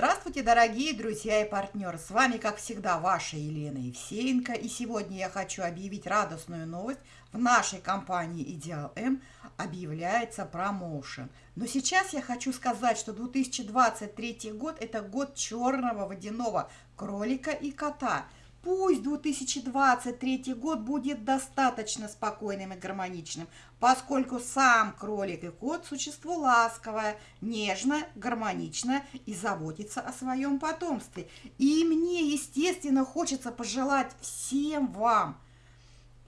Здравствуйте, дорогие друзья и партнеры! С вами, как всегда, ваша Елена Евсеенко. И сегодня я хочу объявить радостную новость. В нашей компании Идеал М объявляется промоушен. Но сейчас я хочу сказать, что 2023 год – это год черного водяного кролика и кота – Пусть 2023 год будет достаточно спокойным и гармоничным, поскольку сам кролик и кот – существо ласковое, нежное, гармоничное и заботится о своем потомстве. И мне, естественно, хочется пожелать всем вам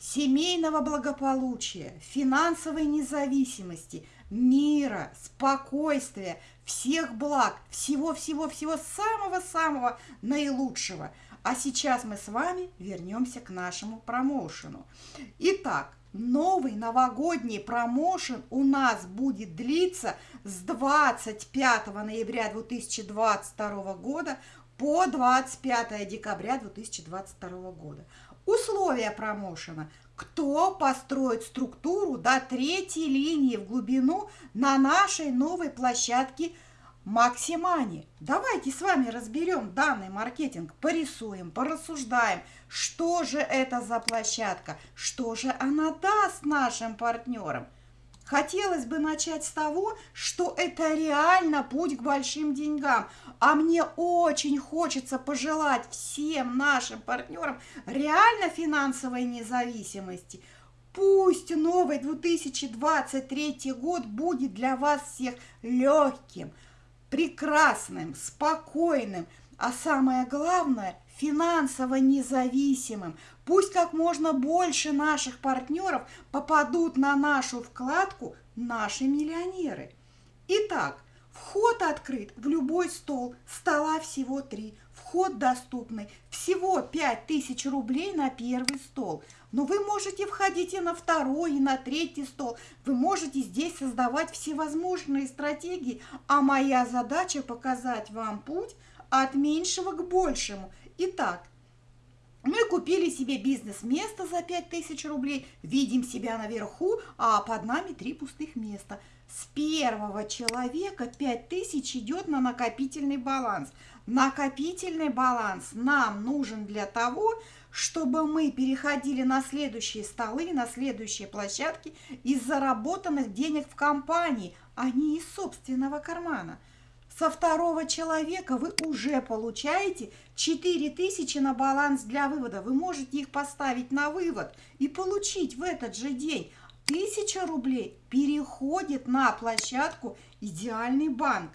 семейного благополучия, финансовой независимости, мира, спокойствия, всех благ, всего-всего-всего самого-самого наилучшего – а сейчас мы с вами вернемся к нашему промоушену. Итак, новый новогодний промоушен у нас будет длиться с 25 ноября 2022 года по 25 декабря 2022 года. Условия промоушена. Кто построит структуру до третьей линии в глубину на нашей новой площадке – Максимани, давайте с вами разберем данный маркетинг, порисуем, порассуждаем, что же это за площадка, что же она даст нашим партнерам. Хотелось бы начать с того, что это реально путь к большим деньгам, а мне очень хочется пожелать всем нашим партнерам реально финансовой независимости. Пусть новый 2023 год будет для вас всех легким, прекрасным, спокойным, а самое главное – финансово независимым. Пусть как можно больше наших партнеров попадут на нашу вкладку «Наши миллионеры». Итак, вход открыт в любой стол, стола всего три – Вход доступный всего 5000 рублей на первый стол. Но вы можете входить и на второй, и на третий стол. Вы можете здесь создавать всевозможные стратегии. А моя задача показать вам путь от меньшего к большему. Итак, мы купили себе бизнес-место за 5000 рублей, видим себя наверху, а под нами три пустых места. С первого человека 5000 идет на накопительный баланс. Накопительный баланс нам нужен для того, чтобы мы переходили на следующие столы, на следующие площадки из заработанных денег в компании, а не из собственного кармана. Со второго человека вы уже получаете 4000 на баланс для вывода. Вы можете их поставить на вывод и получить в этот же день. 1000 рублей переходит на площадку «Идеальный банк».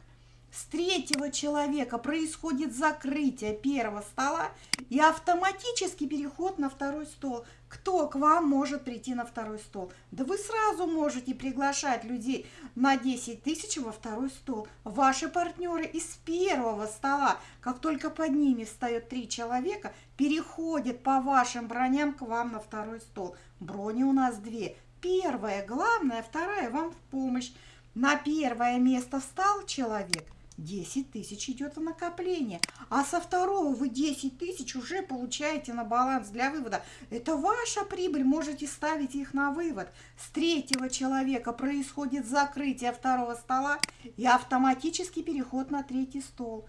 С третьего человека происходит закрытие первого стола и автоматический переход на второй стол. Кто к вам может прийти на второй стол? Да вы сразу можете приглашать людей на 10 тысяч во второй стол. Ваши партнеры из первого стола, как только под ними встает три человека, переходят по вашим броням к вам на второй стол. Брони у нас две. Первая главная, вторая вам в помощь. На первое место встал человек, 10 тысяч идет в накопление, а со второго вы 10 тысяч уже получаете на баланс для вывода. Это ваша прибыль, можете ставить их на вывод. С третьего человека происходит закрытие второго стола и автоматический переход на третий стол.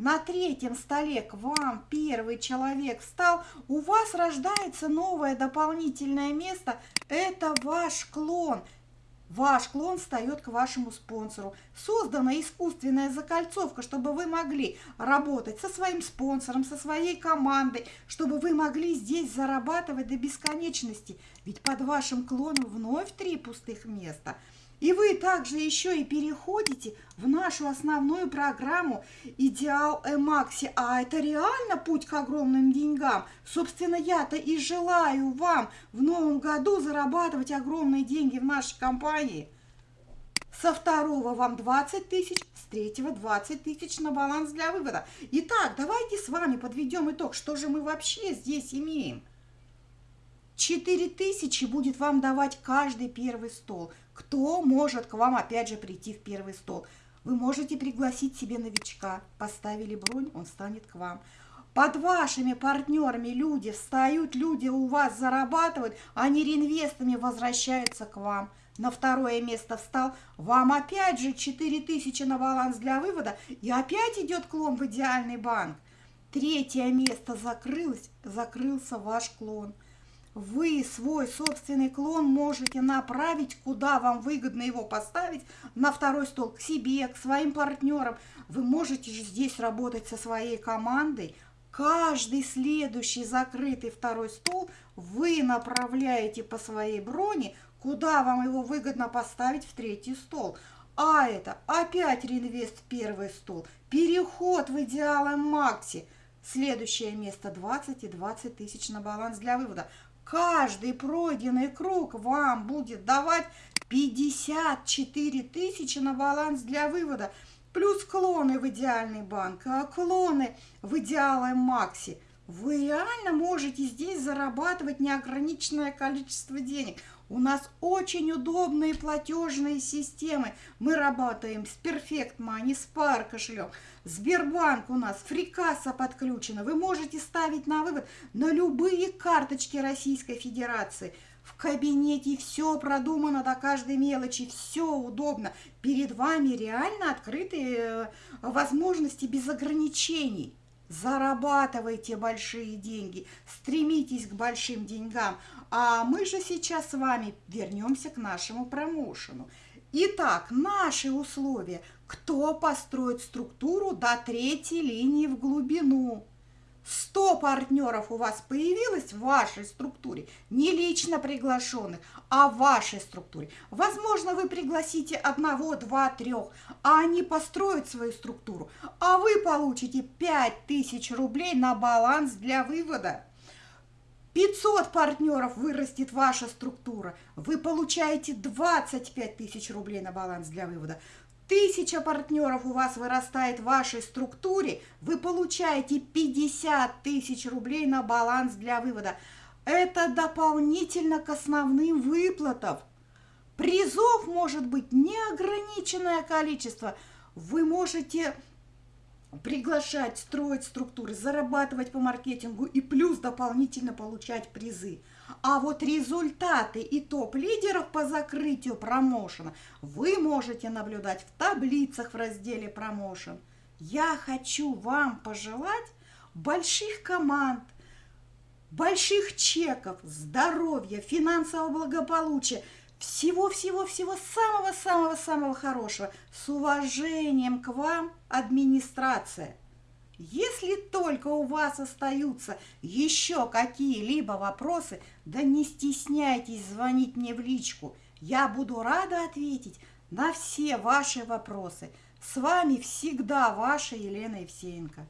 На третьем столе к вам первый человек встал, у вас рождается новое дополнительное место, это ваш клон – Ваш клон встает к вашему спонсору. Создана искусственная закольцовка, чтобы вы могли работать со своим спонсором, со своей командой, чтобы вы могли здесь зарабатывать до бесконечности. Ведь под вашим клоном вновь три пустых места – и вы также еще и переходите в нашу основную программу «Идеал Эмакси». А это реально путь к огромным деньгам. Собственно, я-то и желаю вам в новом году зарабатывать огромные деньги в нашей компании. Со второго вам 20 тысяч, с третьего 20 тысяч на баланс для вывода. Итак, давайте с вами подведем итог, что же мы вообще здесь имеем. 4 тысячи будет вам давать каждый первый стол. Кто может к вам опять же прийти в первый стол? Вы можете пригласить себе новичка. Поставили бронь, он станет к вам. Под вашими партнерами люди встают, люди у вас зарабатывают, они реинвестами возвращаются к вам. на второе место встал, вам опять же 4000 на баланс для вывода, и опять идет клон в идеальный банк. Третье место закрылось, закрылся ваш клон. Вы свой собственный клон можете направить, куда вам выгодно его поставить, на второй стол, к себе, к своим партнерам. Вы можете же здесь работать со своей командой. Каждый следующий закрытый второй стол вы направляете по своей броне, куда вам его выгодно поставить в третий стол. А это опять реинвест первый стол, переход в идеалом Макси. Следующее место 20 и 20 тысяч на баланс для вывода. Каждый пройденный круг вам будет давать 54 тысячи на баланс для вывода. Плюс клоны в идеальный банк, а клоны в идеале Макси. Вы реально можете здесь зарабатывать неограниченное количество денег. У нас очень удобные платежные системы. Мы работаем с Perfect Money, с Par кошелек. Сбербанк у нас, фрикасса подключена. Вы можете ставить на вывод на любые карточки Российской Федерации. В кабинете все продумано до каждой мелочи, все удобно. Перед вами реально открытые э, возможности без ограничений. Зарабатывайте большие деньги, стремитесь к большим деньгам. А мы же сейчас с вами вернемся к нашему промоушену. Итак, наши условия. Кто построит структуру до третьей линии в глубину? 100 партнеров у вас появилось в вашей структуре, не лично приглашенных, а в вашей структуре. Возможно, вы пригласите одного, два, трех, а они построят свою структуру, а вы получите 5000 рублей на баланс для вывода. 500 партнеров вырастет ваша структура, вы получаете 25 тысяч рублей на баланс для вывода. Тысяча партнеров у вас вырастает в вашей структуре, вы получаете 50 тысяч рублей на баланс для вывода. Это дополнительно к основным выплатам. Призов может быть неограниченное количество. Вы можете приглашать, строить структуры, зарабатывать по маркетингу и плюс дополнительно получать призы. А вот результаты и топ-лидеров по закрытию промоушена вы можете наблюдать в таблицах в разделе промоушен. Я хочу вам пожелать больших команд, больших чеков, здоровья, финансового благополучия – всего-всего-всего самого-самого-самого хорошего. С уважением к вам, администрация. Если только у вас остаются еще какие-либо вопросы, да не стесняйтесь звонить мне в личку. Я буду рада ответить на все ваши вопросы. С вами всегда ваша Елена Евсеенко.